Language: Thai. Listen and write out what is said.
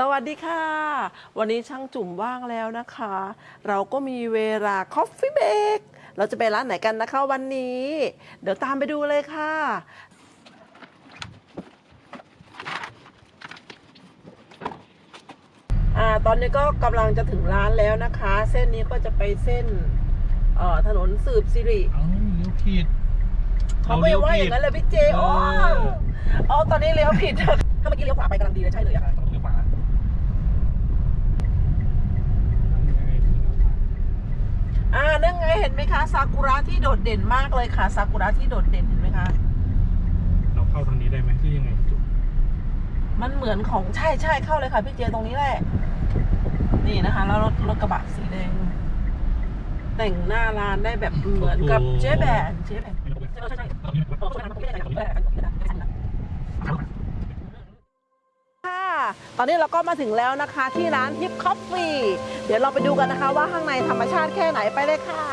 สวัสดีค่ะ วันนี้ช่างจุ่มว่างแล้วนะคะ เราก็มีเวลา Coffee Break เราจะไปร้านไหนกันนะคะวันนี้ เดี๋ยวตามไปดูเลยค่ะ อ่าตอนนี้ก็กำลังจะถึงร้านแล้วนะคะ เส้นนี้ก็จะไปเส้นเอ่อถนนสืบสิริเอ้าเลี้ยวผิดเขาไม่ว่าอย่างนั้นเลยพี่เจเอโอ้ออ๋อตอนนี้เลี้ยวผิดถ้าเมื่อกี้เลี้ยวขวาไปกำลังดีเลยใช่เลยอะ ต้องเลี้ยวขวา อ่า นั่นไงเห็นไหมคะซากุระที่โดดเด่นมากเลยค่ะซากุระที่โดดเด่นเห็นไหมคะเราเข้าทางนี้ได้ไหมที่ยังไงจุ๊บมันเหมือนของใช่ใช่เข้าเลยค่ะพี่เจตรงนี้แหละ นี่นะคะ แล้วรถรถกระบะสีแดง แต่งหน้าร้านได้แบบเหมือนกับเจ๊แบนเจ๊แบนใช่ใช่ใช่ค่ะ ตอนนี้เราก็มาถึงแล้วนะคะที่ร้านฮิปคอฟฟี่ เดี๋ยวเราไปดูกันนะคะว่าข้างในธรรมชาติแค่ไหนไปเลยค่ะ